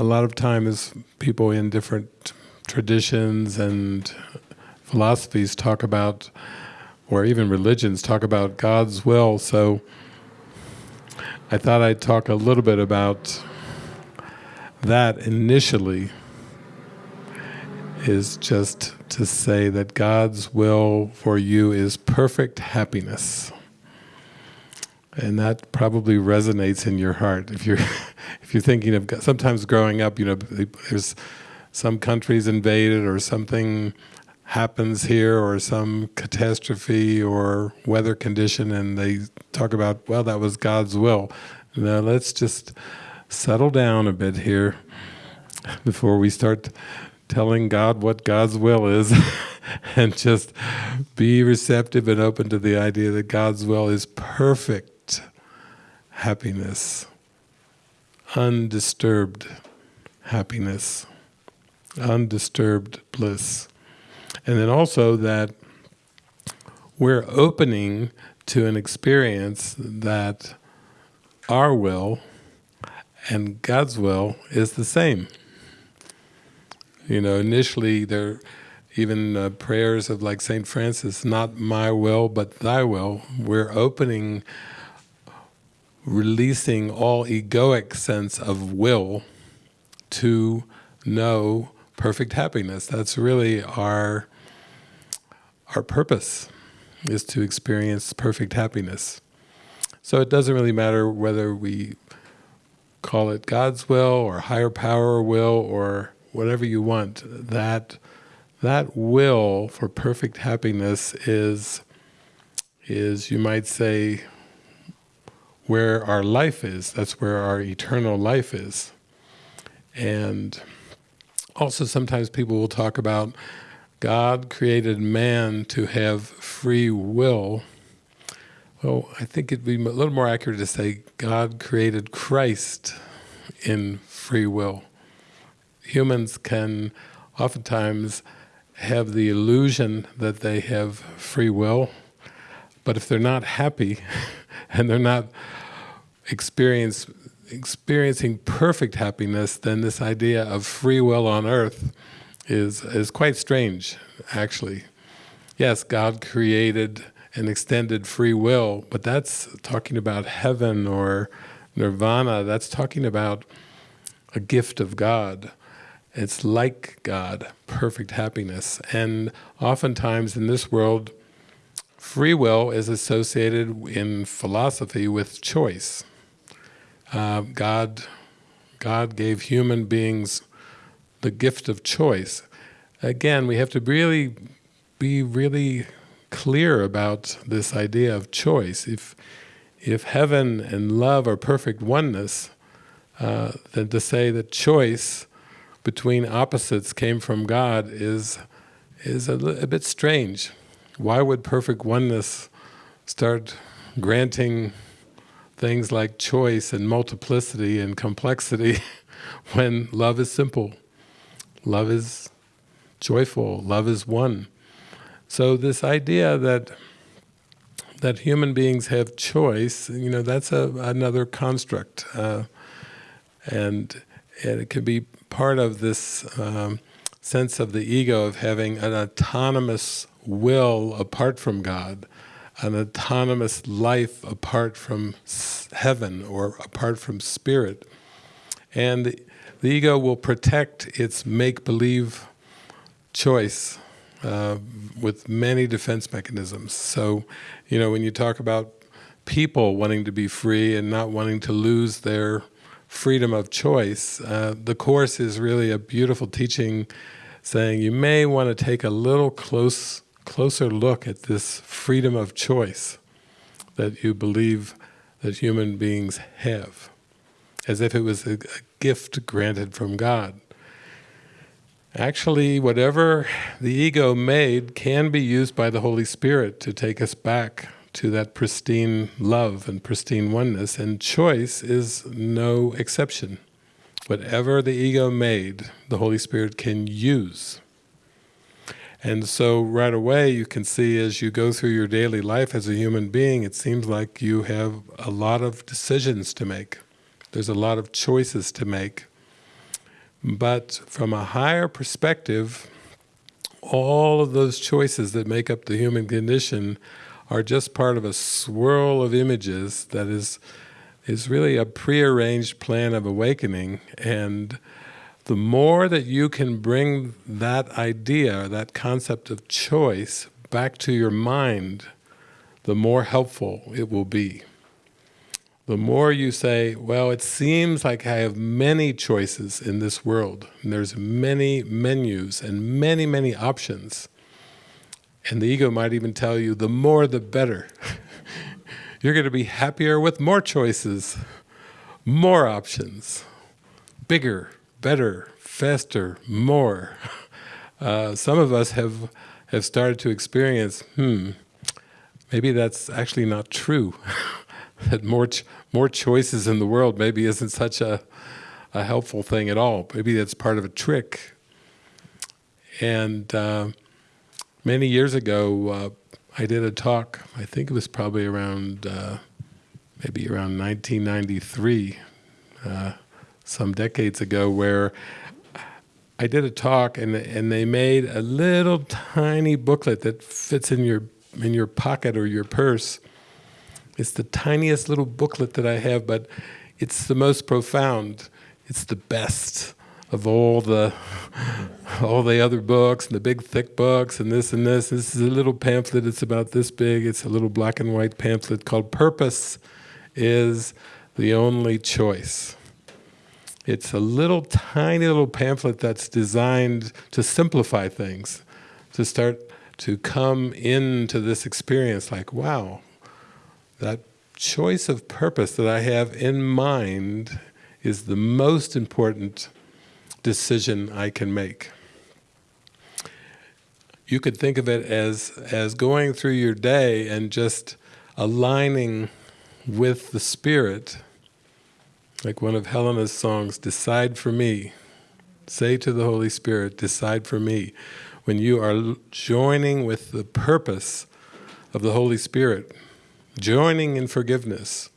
a lot of times people in different traditions and philosophies talk about, or even religions talk about God's will. So I thought I'd talk a little bit about that initially is just to say that God's will for you is perfect happiness. And that probably resonates in your heart. If you're, if you're thinking of, sometimes growing up, you know, there's some countries invaded or something happens here or some catastrophe or weather condition and they talk about, well, that was God's will. Now let's just settle down a bit here before we start telling God what God's will is and just be receptive and open to the idea that God's will is perfect happiness, undisturbed happiness, undisturbed bliss. And then also that we're opening to an experience that our will and God's will is the same. You know, initially there, even uh, prayers of like St. Francis, not my will, but thy will, we're opening, releasing all egoic sense of will to know perfect happiness. That's really our, our purpose, is to experience perfect happiness. So it doesn't really matter whether we call it God's will or higher power will or whatever you want, that that will for perfect happiness is, is you might say, where our life is. That's where our eternal life is. And also sometimes people will talk about God created man to have free will. Well, I think it'd be a little more accurate to say God created Christ in free will humans can oftentimes have the illusion that they have free will, but if they're not happy and they're not experience, experiencing perfect happiness, then this idea of free will on earth is, is quite strange, actually. Yes, God created and extended free will, but that's talking about heaven or nirvana, that's talking about a gift of God. It's like God, perfect happiness. And oftentimes in this world, free will is associated in philosophy with choice. Uh, God, God gave human beings the gift of choice. Again, we have to really be really clear about this idea of choice. If, if heaven and love are perfect oneness, uh, then to say that choice between opposites came from God is, is a, a bit strange. Why would perfect oneness start granting things like choice and multiplicity and complexity when love is simple? Love is joyful, love is one. So this idea that that human beings have choice, you know, that's a, another construct. Uh, and, and it can be part of this um, sense of the ego of having an autonomous will apart from God, an autonomous life apart from heaven or apart from spirit. And the, ego will protect its make-believe choice uh, with many defense mechanisms. So, you know, when you talk about people wanting to be free and not wanting to lose their freedom of choice. Uh, the Course is really a beautiful teaching saying you may want to take a little close, closer look at this freedom of choice that you believe that human beings have, as if it was a, a gift granted from God. Actually, whatever the ego made can be used by the Holy Spirit to take us back to that pristine love and pristine oneness, and choice is no exception. Whatever the ego made, the Holy Spirit can use. And so right away you can see as you go through your daily life as a human being, it seems like you have a lot of decisions to make. There's a lot of choices to make. But from a higher perspective, all of those choices that make up the human condition are just part of a swirl of images that is is really a prearranged plan of awakening and the more that you can bring that idea, that concept of choice back to your mind, the more helpful it will be. The more you say, well, it seems like I have many choices in this world, and there's many menus and many, many options. And the ego might even tell you, the more the better. You're going to be happier with more choices, more options, bigger, better, faster, more. Uh, some of us have, have started to experience, hmm, maybe that's actually not true. that more ch more choices in the world maybe isn't such a, a helpful thing at all. Maybe that's part of a trick. And uh, many years ago, uh, I did a talk, I think it was probably around, uh, maybe around 1993, uh, some decades ago, where I did a talk and and they made a little tiny booklet that fits in your in your pocket or your purse. It's the tiniest little booklet that I have, but it's the most profound. It's the best of all the all the other books and the big thick books and this and this. This is a little pamphlet, it's about this big, it's a little black and white pamphlet called Purpose is the Only Choice. It's a little tiny little pamphlet that's designed to simplify things, to start to come into this experience like, wow, that choice of purpose that I have in mind is the most important decision I can make. You could think of it as, as going through your day and just aligning with the Spirit, like one of Helena's songs, decide for me. Say to the Holy Spirit, decide for me. When you are joining with the purpose of the Holy Spirit, joining in forgiveness,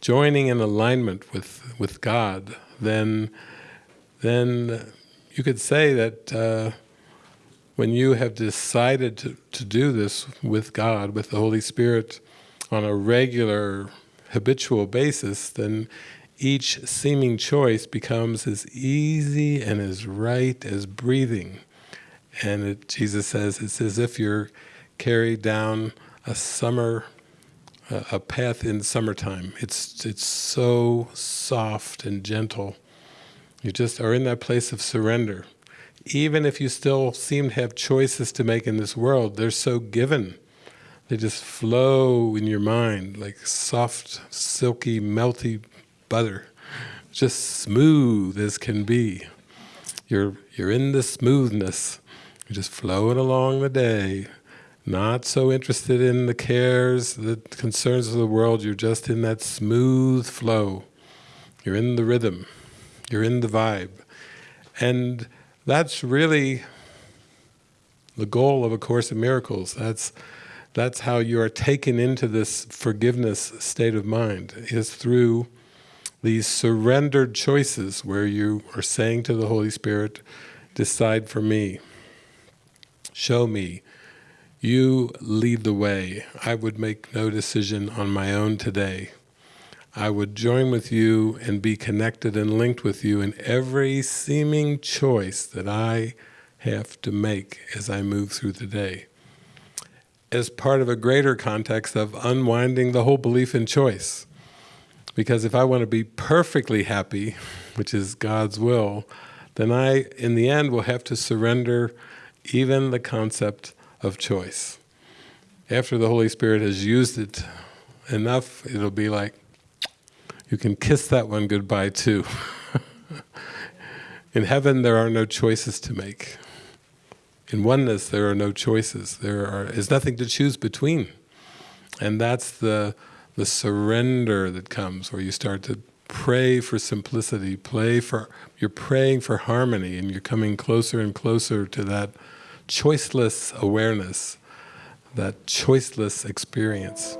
joining in alignment with, with God, then then you could say that uh, when you have decided to, to do this with God, with the Holy Spirit, on a regular, habitual basis, then each seeming choice becomes as easy and as right as breathing. And it, Jesus says, it's as if you're carried down a summer, uh, a path in summertime. It's, it's so soft and gentle. You just are in that place of surrender. Even if you still seem to have choices to make in this world, they're so given. They just flow in your mind like soft, silky, melty butter. Just smooth as can be. You're, you're in the smoothness. You're just flowing along the day. Not so interested in the cares, the concerns of the world. You're just in that smooth flow. You're in the rhythm. You're in the vibe. And that's really the goal of A Course in Miracles. That's, that's how you are taken into this forgiveness state of mind, is through these surrendered choices where you are saying to the Holy Spirit, decide for me, show me, you lead the way. I would make no decision on my own today. I would join with you and be connected and linked with you in every seeming choice that I have to make as I move through the day. As part of a greater context of unwinding the whole belief in choice. Because if I want to be perfectly happy, which is God's will, then I, in the end, will have to surrender even the concept of choice. After the Holy Spirit has used it enough, it'll be like, you can kiss that one goodbye too. In heaven there are no choices to make. In oneness there are no choices. There are, is nothing to choose between. And that's the, the surrender that comes where you start to pray for simplicity, play for, you're praying for harmony and you're coming closer and closer to that choiceless awareness, that choiceless experience.